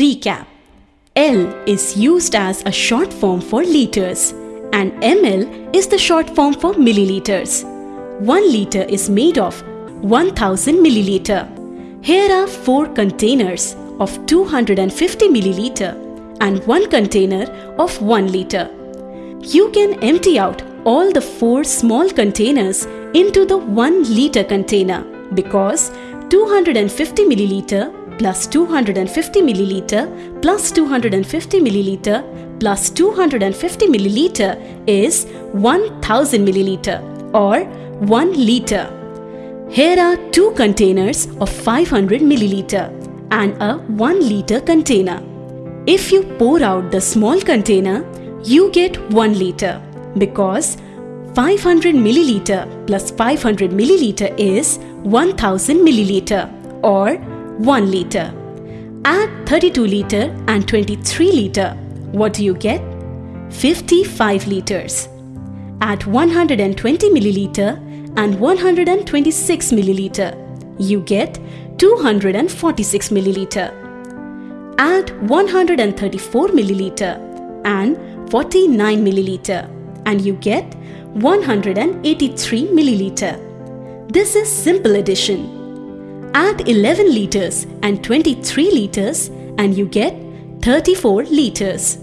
Recap L is used as a short form for liters and ml is the short form for milliliters. 1 liter is made of 1000 milliliter. Here are 4 containers of 250 milliliter and 1 container of 1 liter. You can empty out all the 4 small containers into the 1 liter container because 250 milliliter plus 250 milliliter plus 250 milliliter plus 250 milliliter is 1000 milliliter or 1 liter. Here are two containers of 500 milliliter and a 1 liter container. If you pour out the small container, you get 1 liter because 500 milliliter plus 500 milliliter is 1000 milliliter or 1 liter. Add 32 liter and 23 liter. What do you get? 55 liters. Add 120 milliliter and 126 milliliter. You get 246 milliliter. Add 134 milliliter and 49 milliliter and you get 183 milliliter. This is simple addition. Add 11 liters and 23 liters and you get 34 liters.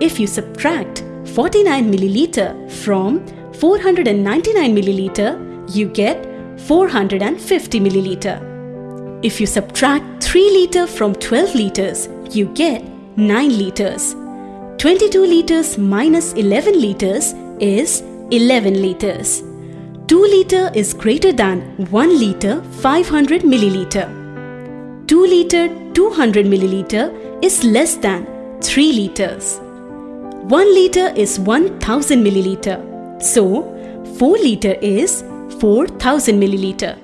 If you subtract 49 milliliter from 499 milliliter, you get 450 milliliter. If you subtract 3 liter from 12 liters, you get 9 liters. 22 liters minus 11 liters is 11 liters. 2 liter is greater than 1 liter 500 milliliter. 2 liter 200 milliliter is less than 3 liters. 1 liter is 1000 milliliter. So, 4 liter is 4000 milliliter.